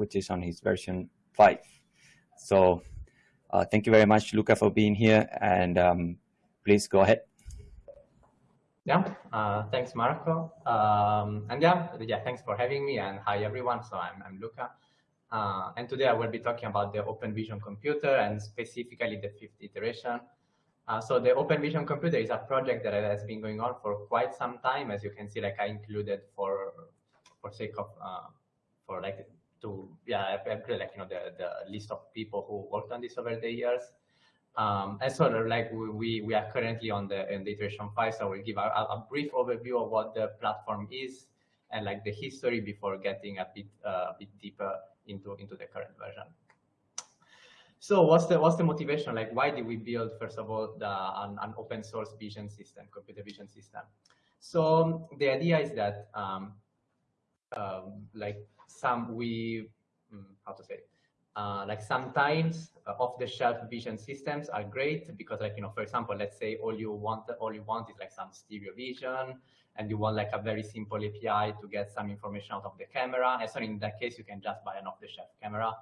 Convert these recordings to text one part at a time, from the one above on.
which is on his version 5. So uh, thank you very much, Luca, for being here. And um, please go ahead. Yeah, uh, thanks, Marco. Um, and yeah, yeah, thanks for having me. And hi, everyone. So I'm, I'm Luca. Uh, and today I will be talking about the Open Vision computer and specifically the fifth iteration. Uh, so the Open Vision computer is a project that has been going on for quite some time. As you can see, like I included for for sake of uh, for like to yeah, like you know the the list of people who worked on this over the years. Um, and so like we we are currently on the in the iteration five, so we'll give a, a brief overview of what the platform is and like the history before getting a bit uh, a bit deeper into into the current version. So what's the what's the motivation? Like, why did we build first of all the, an, an open source vision system, computer vision system? So the idea is that um, um, like some we mm, how to say uh, like sometimes uh, off-the-shelf vision systems are great because like you know for example let's say all you want all you want is like some stereo vision and you want like a very simple API to get some information out of the camera. And so in that case you can just buy an off-the-shelf camera.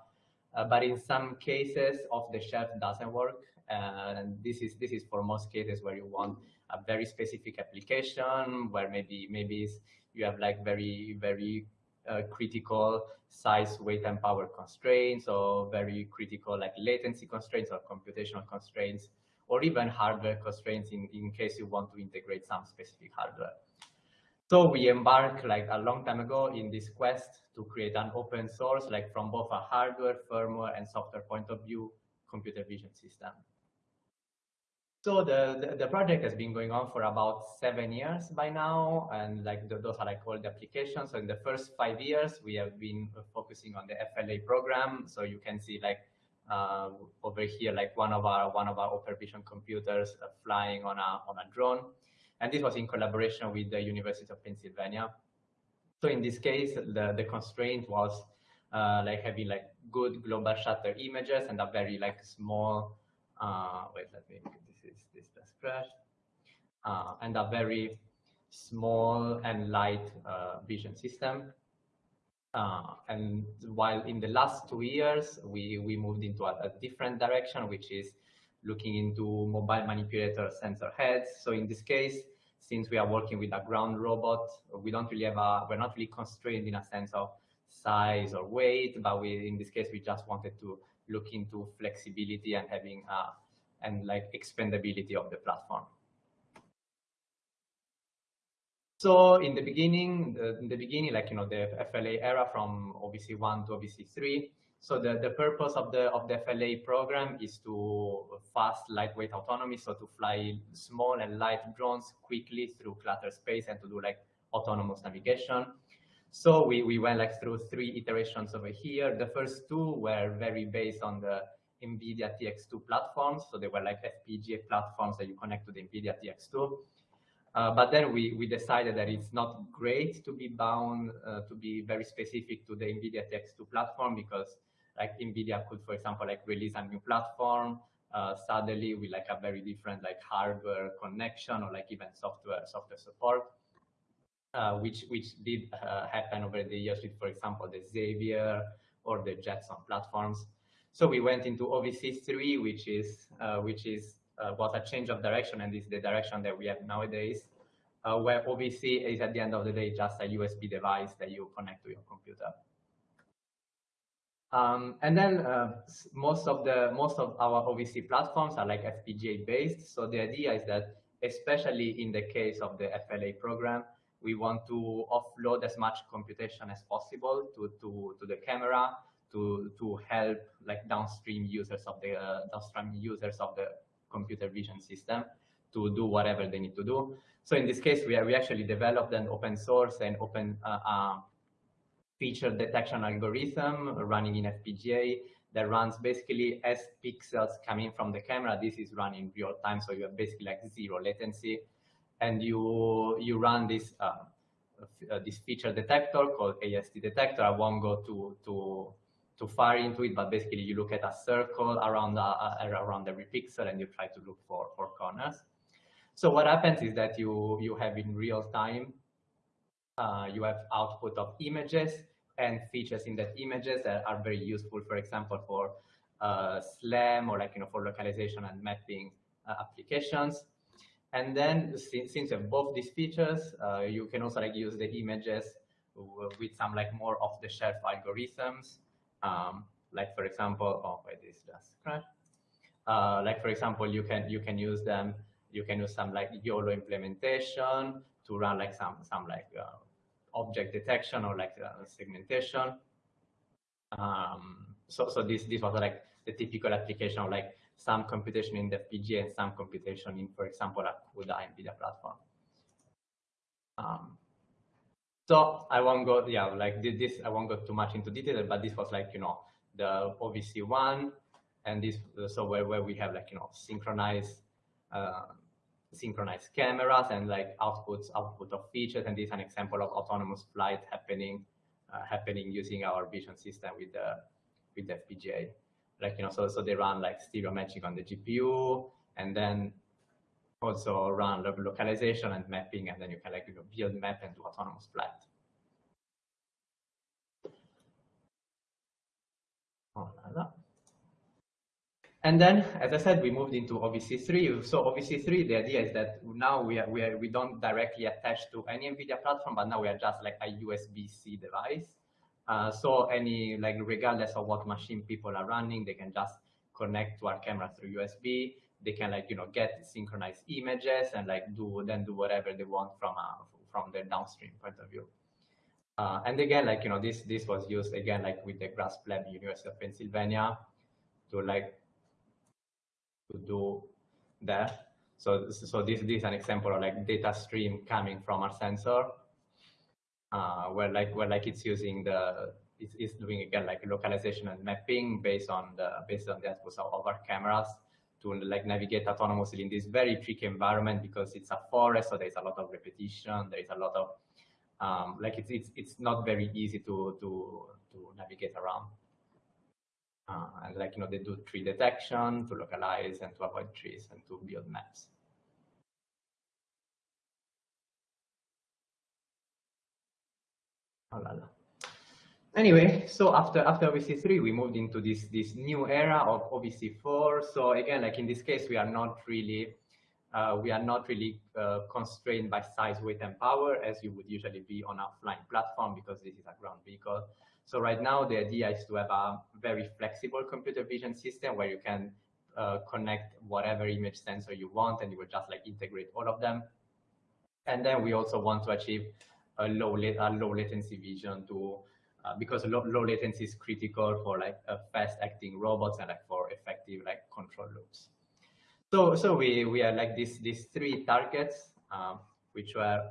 Uh, but in some cases off-the-shelf doesn't work. And this is this is for most cases where you want a very specific application where maybe maybe you have like very very uh, critical size, weight, and power constraints, or very critical like latency constraints or computational constraints, or even hardware constraints in, in case you want to integrate some specific hardware. So we embarked like a long time ago in this quest to create an open source, like from both a hardware, firmware, and software point of view, computer vision system. So the, the, the, project has been going on for about seven years by now, and like the, those are like all the applications. So in the first five years, we have been focusing on the FLA program. So you can see like uh, over here, like one of our one of our Open Vision computers uh, flying on a on a drone, and this was in collaboration with the University of Pennsylvania. So in this case, the the constraint was uh, like having like good global shutter images and a very like small. Uh, wait, let me this is does crash, uh, and a very small and light uh, vision system. Uh, and while in the last two years, we, we moved into a, a, different direction, which is looking into mobile manipulator sensor heads. So in this case, since we are working with a ground robot, we don't really have a, we're not really constrained in a sense of size or weight, but we, in this case, we just wanted to look into flexibility and having a, and like expandability of the platform. So in the beginning, the, in the beginning, like, you know, the FLA era from OVC 1 to OVC 3. So the, the purpose of the, of the FLA program is to fast, lightweight autonomy. So to fly small and light drones quickly through cluttered space and to do like autonomous navigation. So we, we went like through three iterations over here. The first two were very based on the NVIDIA TX2 platforms. So they were like FPGA platforms that you connect to the NVIDIA TX2. Uh, but then we, we decided that it's not great to be bound, uh, to be very specific to the NVIDIA TX2 platform because like NVIDIA could, for example, like release a new platform uh, suddenly with like a very different like hardware connection or like even software software support, uh, which which did uh, happen over the years with, for example, the Xavier or the Jetson platforms. So we went into OVC3, which is uh, which is uh, was a change of direction, and is the direction that we have nowadays, uh, where OVC is at the end of the day just a USB device that you connect to your computer. Um, and then uh, most of the most of our OVC platforms are like FPGA based. So the idea is that, especially in the case of the FLA program, we want to offload as much computation as possible to to to the camera to to help like downstream users of the uh, downstream users of the computer vision system to do whatever they need to do. So in this case, we are, we actually developed an open source and open uh, uh, feature detection algorithm running in FPGA that runs basically as pixels coming from the camera. This is running real time, so you have basically like zero latency, and you you run this uh, uh this feature detector called AST detector. I won't go to to too far into it, but basically you look at a circle around the, uh, around every pixel and you try to look for, for corners. So what happens is that you, you have in real time, uh, you have output of images and features in that images that are very useful, for example, for uh, SLAM or like, you know, for localization and mapping uh, applications. And then since, since you have both these features, uh, you can also like use the images with some like more off-the-shelf algorithms. Um, like for example, oh wait, this just crashed. Uh, like for example, you can you can use them. You can use some like YOLO implementation to run like some some like uh, object detection or like uh, segmentation. Um, so so this this was like the typical application of like some computation in the FPGA and some computation in, for example, a CUDA NVIDIA platform. Um, so I won't go, yeah, like this, I won't go too much into detail, but this was like, you know, the OVC one, and this, so where, where we have like, you know, synchronized, uh, synchronized cameras and like outputs, output of features, and this is an example of autonomous flight happening, uh, happening using our vision system with the, with the FPGA like you know so so they run like stereo matching on the gpu and then also run localization and mapping and then you can like you know build map and do autonomous flight and then, as I said, we moved into OVC3. So OVC3, the idea is that now we are, we are, we don't directly attach to any NVIDIA platform, but now we are just like a USB-C device. Uh, so any, like regardless of what machine people are running, they can just connect to our camera through USB. They can like, you know, get synchronized images and like do, then do whatever they want from, uh, from the downstream point of view. Uh, and again, like, you know, this, this was used again, like with the GRASP Lab University of Pennsylvania to like, to do that. So, so this, this is an example of like data stream coming from our sensor uh, where like where like it's using the it's, it's doing again like localization and mapping based on the based on the outputs of, our cameras to like navigate autonomously in this very tricky environment because it's a forest, so there's a lot of repetition, there is a lot of um, like it's it's it's not very easy to to to navigate around. Uh, and like you know they do tree detection to localize and to avoid trees and to build maps. Anyway, so after after OVC3, we moved into this this new era of OVC4. So again, like in this case, we are not really uh, we are not really uh, constrained by size, weight, and power as you would usually be on a flying platform because this is a ground vehicle. So right now, the idea is to have a very flexible computer vision system where you can uh, connect whatever image sensor you want, and you will just like integrate all of them. And then we also want to achieve a low, a low latency vision to uh, because low, low latency is critical for like fast acting robots and like for effective like control loops. So so we we are like these these three targets um, which were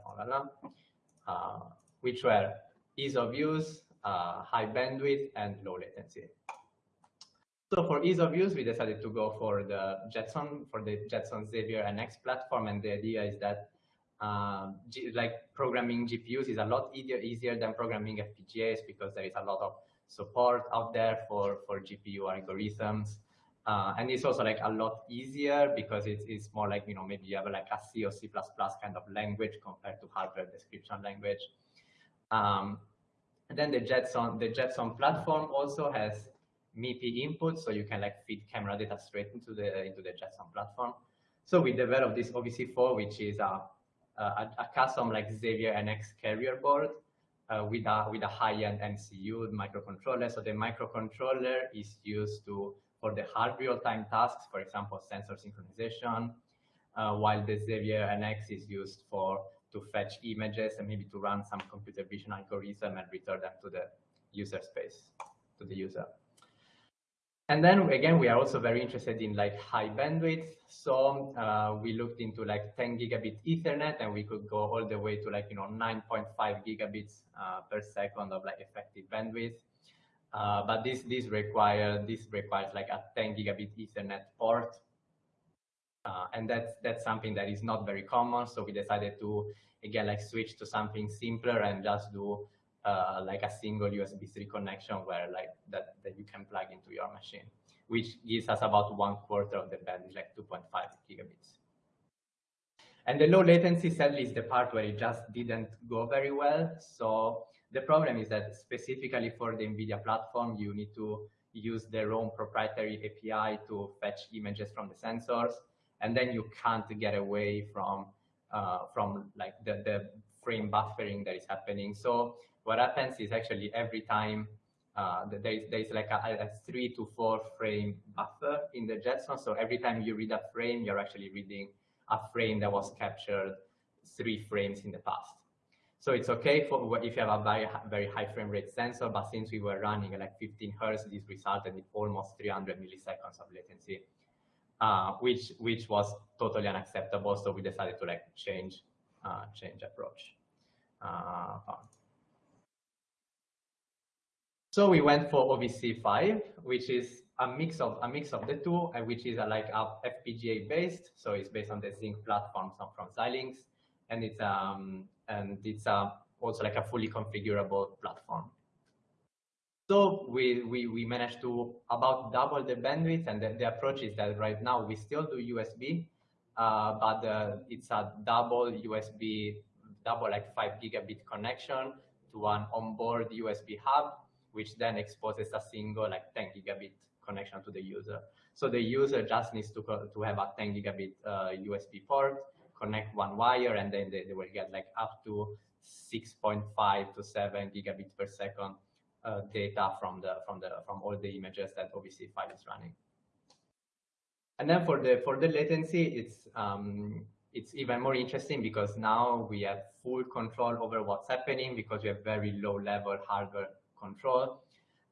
uh, which were ease of use, uh, high bandwidth, and low latency. So for ease of use, we decided to go for the Jetson for the Jetson Xavier NX platform, and the idea is that um, like programming GPUs is a lot easier, easier than programming FPGAs because there is a lot of support out there for, for GPU algorithms. Uh, and it's also like a lot easier because it's, it's more like, you know, maybe you have like a C or C++ kind of language compared to hardware description language. Um, and then the Jetson, the Jetson platform also has MIPI input, so you can like feed camera data straight into the into the Jetson platform. So we developed this OVC4, which is a a, a custom like Xavier NX carrier board uh, with a with a high-end MCU microcontroller. So the microcontroller is used to for the hard real-time tasks, for example, sensor synchronization, uh, while the Xavier NX is used for to fetch images and maybe to run some computer vision algorithm and return them to the user space, to the user. And then again, we are also very interested in like high bandwidth. So uh, we looked into like 10 gigabit Ethernet, and we could go all the way to like you know 9.5 gigabits uh, per second of like effective bandwidth. Uh, but this this require this requires like a 10 gigabit Ethernet port, uh, and that's that's something that is not very common. So we decided to again like switch to something simpler and just do uh, like a single USB 3 connection where like that, that you can plug into your machine, which gives us about one quarter of the bandwidth, like 2.5 gigabits. And the low latency sadly is the part where it just didn't go very well. So The problem is that specifically for the NVIDIA platform, you need to use their own proprietary API to fetch images from the sensors, and then you can't get away from uh, from like the, the frame buffering that is happening. So what happens is actually every time uh, there is there is like a, a, three to four frame buffer in the Jetson. So every time you read a frame, you're actually reading a frame that was captured three frames in the past. So it's okay for if you have a very, very high frame rate sensor, but since we were running like 15 hertz, this resulted in almost 300 milliseconds of latency, uh, which which was totally unacceptable. So we decided to like change uh, change approach. Uh, so we went for OVC5, which is a mix of a mix of the two, and which is a, like a FPGA based. So it's based on the Zynq platform from Xilinx, and it's um and it's uh, also like a fully configurable platform. So we, we, we managed to about double the bandwidth and the, the approach is that right now we still do USB, uh, but uh, it's a double USB, double like five gigabit connection to an onboard USB hub, which then exposes a single like 10 gigabit connection to the user. So the user just needs to, to have a 10 gigabit uh, USB port connect one wire and then they, they will get like up to 6.5 to 7 gigabit per second uh, data from the from the from all the images that OVC5 is running. And then for the for the latency, it's um, it's even more interesting because now we have full control over what's happening because we have very low level hardware control.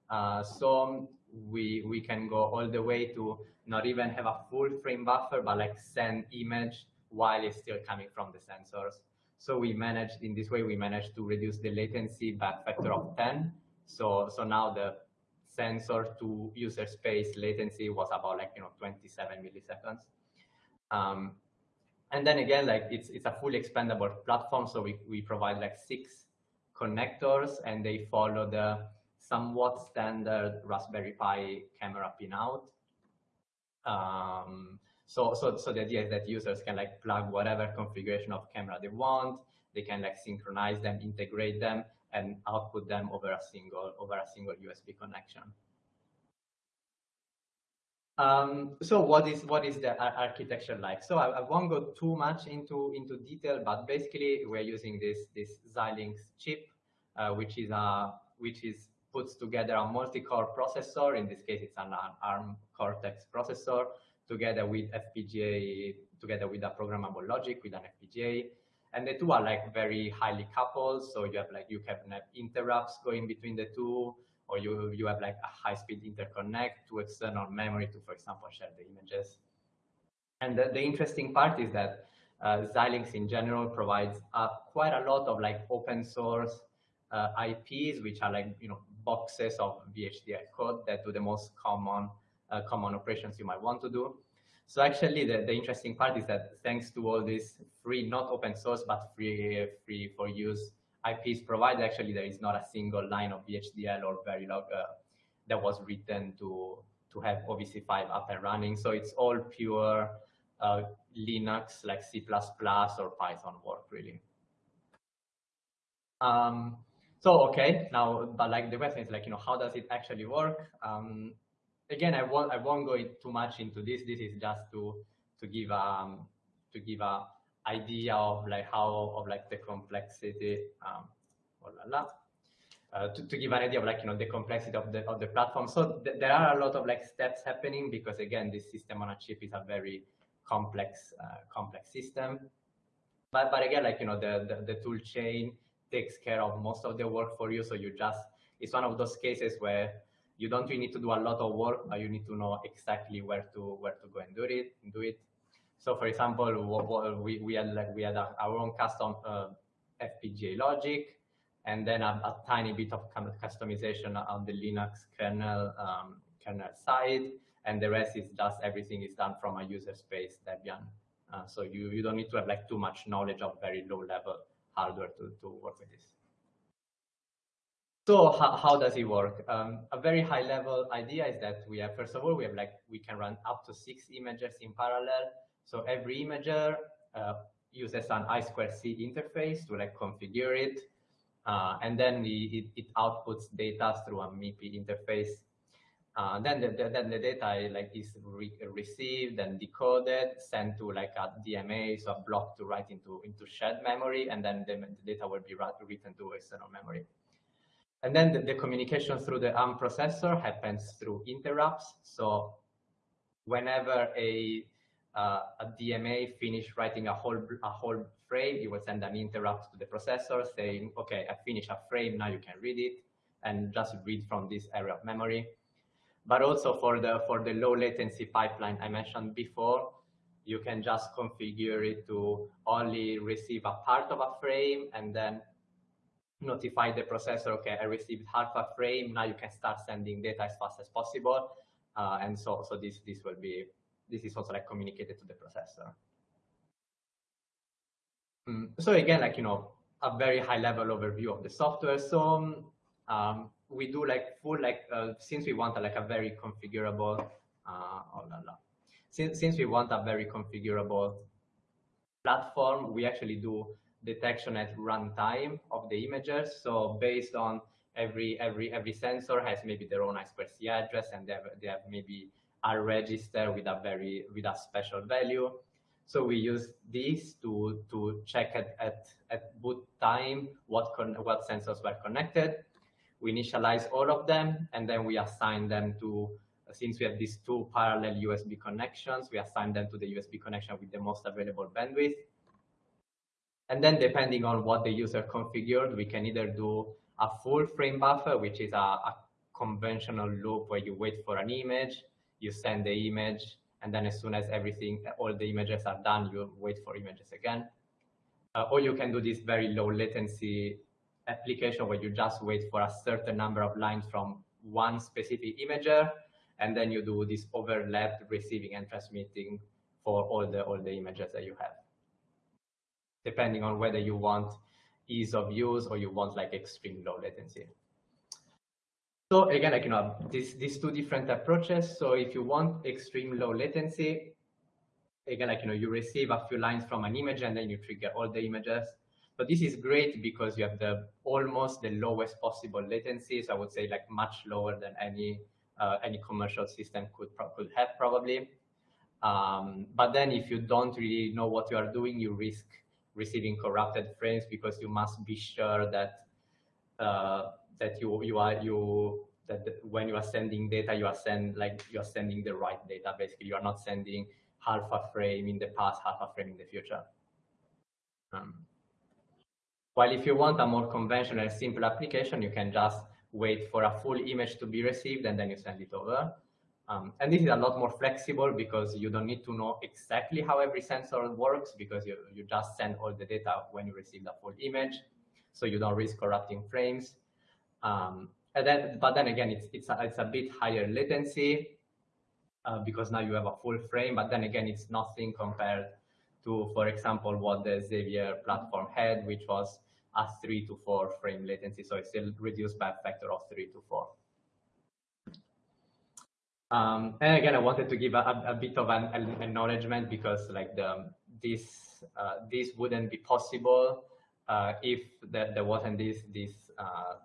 Uh, so we we can go all the way to not even have a full frame buffer, but like send image while it's still coming from the sensors. So we managed, in this way, we managed to reduce the latency by a factor of 10. So, so now the sensor to user space latency was about like, you know, 27 milliseconds. Um, and then again, like it's, it's a fully expandable platform. So we, we provide like six connectors and they follow the somewhat standard Raspberry Pi camera pinout. Um, so, so, so the idea is that users can like plug whatever configuration of camera they want. They can like synchronize them, integrate them, and output them over a single over a single USB connection. Um, so what is what is the architecture like? So I, I, won't go too much into into detail, but basically we're using this this Xilinx chip, uh, which is a which is puts together a multi-core processor. In this case, it's an ARM Cortex processor together with FPGA, together with a programmable logic with an FPGA. And the two are like very highly coupled. So you have like, you can have interrupts going between the two, or you, you have like a high speed interconnect to external memory to, for example, share the images. And the, the interesting part is that uh, Xilinx in general provides uh, quite a lot of like open source uh, IPs, which are like, you know, boxes of VHDL code that do the most common uh, common operations you might want to do. So actually, the, the interesting part is that thanks to all this free, not open source, but free, free for use IPs provided, actually, there is not a single line of VHDL or Verilog uh, that was written to, to have OVC5 up and running. So it's all pure uh, Linux, like C++ or Python work, really. Um, so, okay, now, but like the question is like, you know, how does it actually work? Um, again, I won't I won't go too much into this. This is just to to give um to give a idea of like how of like the complexity um la la. Uh, to, to give an idea of like you know the complexity of the of the platform so th there are a lot of like steps happening because again this system on a chip is a very complex uh, complex system but but again like you know the, the the tool chain takes care of most of the work for you so you just it's one of those cases where you don't really need to do a lot of work, but you need to know exactly where to where to go and do it. Do it. So, for example, we we had like we had a, our own custom uh, FPGA logic, and then a, a, tiny bit of customization on the Linux kernel um, kernel side, and the rest is just everything is done from a user space Debian. Uh, so you you don't need to have like too much knowledge of very low level hardware to to work with this. So how, how does it work? Um, a very high level idea is that we have, first of all, we have like, we can run up to six images in parallel. So every imager uh, uses an I2C interface to like configure it. uh, and then it, it, outputs data through a MIPI interface. Uh, then the, the, then the data like is re received and decoded, sent to like a DMA, so a block to write into into shared memory, and then the, the data will be written to external memory. And then the, the, communication through the ARM processor happens through interrupts. So whenever a uh, a DMA finish writing a whole a whole frame, it will send an interrupt to the processor saying, "Okay, I finished a frame. Now you can read it, and just read from this area of memory." But also for the for the low latency pipeline I mentioned before, you can just configure it to only receive a part of a frame and then notify the processor, okay, I received half a frame. Now you can start sending data as fast as possible. Uh, and so, so this, this will be, this is also like communicated to the processor. Mm. So again, like, you know, a very high level overview of the software. So um, we do like full, like, uh, since we want a, like a very configurable, uh, oh la la. Since, since we want a very configurable platform, we actually do detection at runtime of the images. So based on every every every sensor has maybe their own I2C address and they have, they have maybe a register with a very with a special value. So we use this to to check at at, at boot time what con what sensors were connected. We initialize all of them and then we assign them to since we have these two parallel USB connections, we assign them to the USB connection with the most available bandwidth. And then depending on what the user configured, we can either do a full frame buffer, which is a, a conventional loop where you wait for an image, you send the image, and then as soon as everything, all the images are done, you wait for images again. Uh, or you can do this very low latency application where you just wait for a certain number of lines from one specific imager, and then you do this overlapped receiving and transmitting for all the all the images that you have depending on whether you want ease of use or you want like extreme low latency. So again, like, you know, these, these two different approaches. So if you want extreme low latency, again, like, you know, you receive a few lines from an image and then you trigger all the images. But this is great because you have the almost the lowest possible latency. So I would say like much lower than any uh, any commercial system could could have probably. Um, but then if you don't really know what you are doing, you risk receiving corrupted frames because you must be sure that uh, that you you are you that the, when you are sending data you are send like you are sending the right data basically you are not sending half a frame in the past half a frame in the future um, while if you want a more conventional simple application you can just wait for a full image to be received and then you send it over um, and this is a lot more flexible because you don't need to know exactly how every sensor works because you, you just send all the data when you receive the full image. So you don't risk corrupting frames. Um, and then, but then again, it's, it's, a, it's a bit higher latency uh, because now you have a full frame, but then again, it's nothing compared to, for example, what the Xavier platform had, which was a three to four frame latency. So it's still reduced by a factor of three to four. Um, and again, I wanted to give a, a bit of an, an, acknowledgement because like the, this uh, this wouldn't be possible uh, if the, there wasn't this this uh,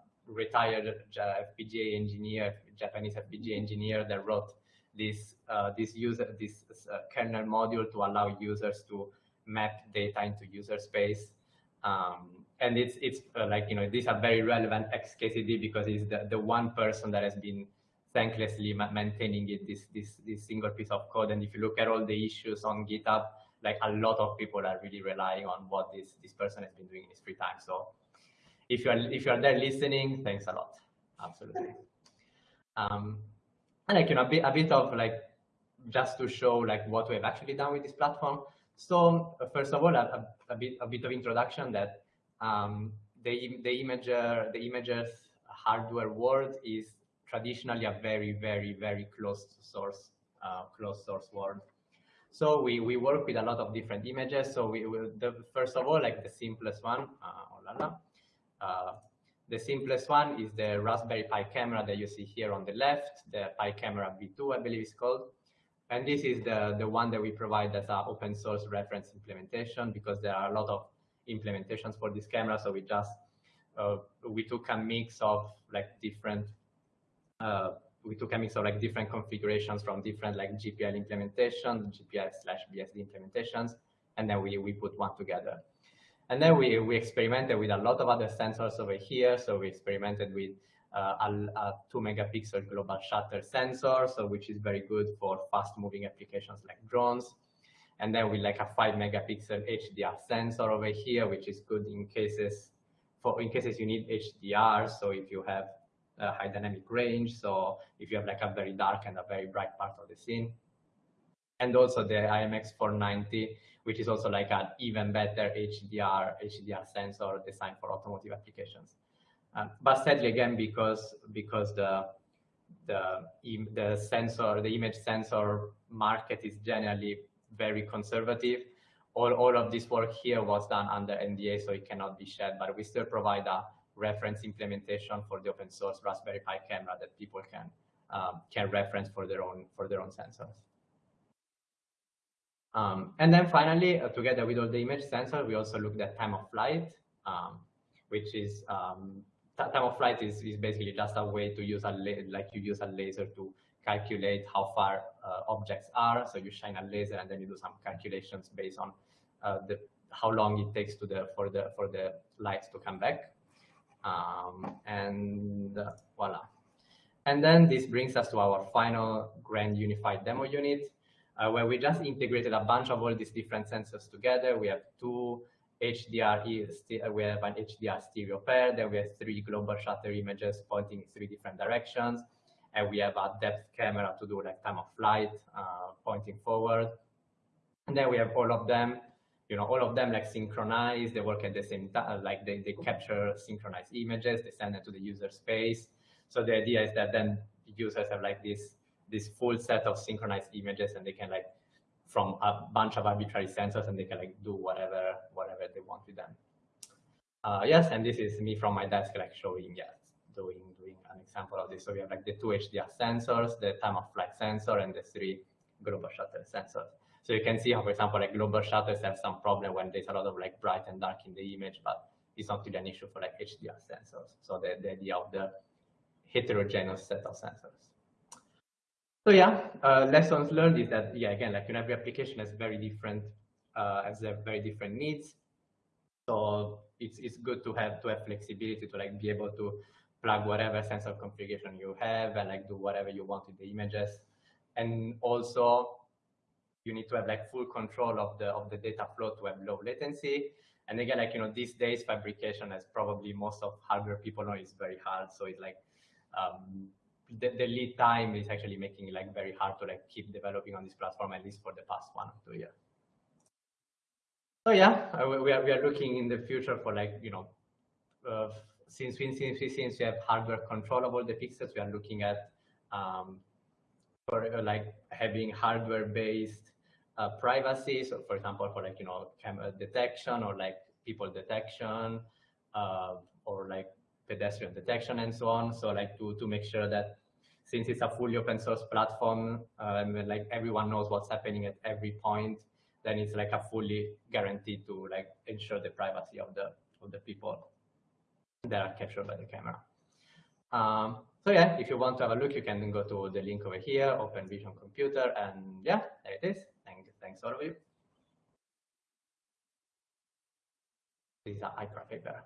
retired FPGA engineer, Japanese FPGA engineer that wrote this uh, this user this uh, kernel module to allow users to map data into user space. Um, and it's it's uh, like you know these are very relevant XKCD because it's the, the one person that has been thanklessly maintaining it this this this single piece of code and if you look at all the issues on github like a lot of people are really relying on what this this person has been doing in his free time so if you're if you're there listening thanks a lot absolutely um and like you know a bit, a bit of like just to show like what we've actually done with this platform so uh, first of all a, a, bit a bit of introduction that um the the imager the imagers hardware world is traditionally a very, very, very closed source, uh, closed source world. So we, we work with a lot of different images. So we will, the, first of all, like the simplest one, uh, oh la la, the simplest one is the Raspberry Pi camera that you see here on the left, the Pi Camera V2, I believe it's called. And this is the, the one that we provide as an open source reference implementation because there are a lot of implementations for this camera. So we just uh, we took a mix of like different uh, we took a mix of like different configurations from different like GPL implementations, GPL slash BSD implementations, and then we, we put one together. And then we, we experimented with a lot of other sensors over here. So we experimented with uh, a, a, two megapixel global shutter sensor, so which is very good for fast moving applications like drones. And then with like a five megapixel HDR sensor over here, which is good in cases for in cases you need HDR. So if you have high dynamic range, so if you have like a very dark and a very bright part of the scene. And also the IMX490, which is also like an even better HDR HDR sensor designed for automotive applications. Um, but sadly, again, because because the the the sensor, the image sensor market is generally very conservative. All, all of this work here was done under NDA, so it cannot be shared, but we still provide a reference implementation for the open source Raspberry Pi camera that people can um, can reference for their own for their own sensors. Um, and then finally, uh, together with all the image sensor, we also looked at time of flight, um, which is um, time of flight is, is basically just a way to use a like you use a laser to calculate how far uh, objects are. So you shine a laser and then you do some calculations based on uh, the how long it takes to the for the for the lights to come back. Um, and uh, voila. And then this brings us to our final grand unified demo unit, uh, where we just integrated a bunch of all these different sensors together. We have two HDR, uh, we have an HDR stereo pair, then we have three global shutter images pointing in three different directions and we have a depth camera to do like time of flight, uh, pointing forward. And then we have all of them, you know, all of them like synchronized, they work at the same time, like they, they capture synchronized images, they send it to the user space. So the idea is that then users have like this, this full set of synchronized images and they can like, from a bunch of arbitrary sensors and they can like do whatever, whatever they want with them. Uh, yes, and this is me from my desk like showing, yes, doing doing an example of this. So we have like the two HDR sensors, the time of flight sensor, and the three global shutter sensors. So you can see how, for example, like global shutters have some problem when there's a lot of like bright and dark in the image, but it's not really an issue for like HDR sensors. So the, the idea of the heterogeneous set of sensors. So yeah, uh, lessons learned is that, yeah, again, like you know, every application has very different, uh, has very different needs. So it's, it's good to have, to have flexibility to like be able to plug whatever sensor configuration you have and like do whatever you want with the images. And also you need to have like full control of the of the data flow to have low latency. And again, like you know, these days fabrication, as probably most of hardware people know, is very hard. So it's like um, the, the, lead time is actually making it like very hard to like keep developing on this platform, at least for the past one or two years. So yeah, uh, we are we are looking in the future for like you know uh, since we, since we, since we have hardware control all the pixels, we are looking at um, for uh, like having hardware-based uh, privacy. So, for example, for like you know camera detection or like people detection uh, or like pedestrian detection and so on. So, like to to make sure that since it's a fully open source platform, um, like everyone knows what's happening at every point, then it's like a fully guaranteed to like ensure the privacy of the of the people that are captured by the camera. Um, so yeah, if you want to have a look, you can go to the link over here, Open Vision Computer, and yeah, there it is. Thank, thanks all of you. This is a paper.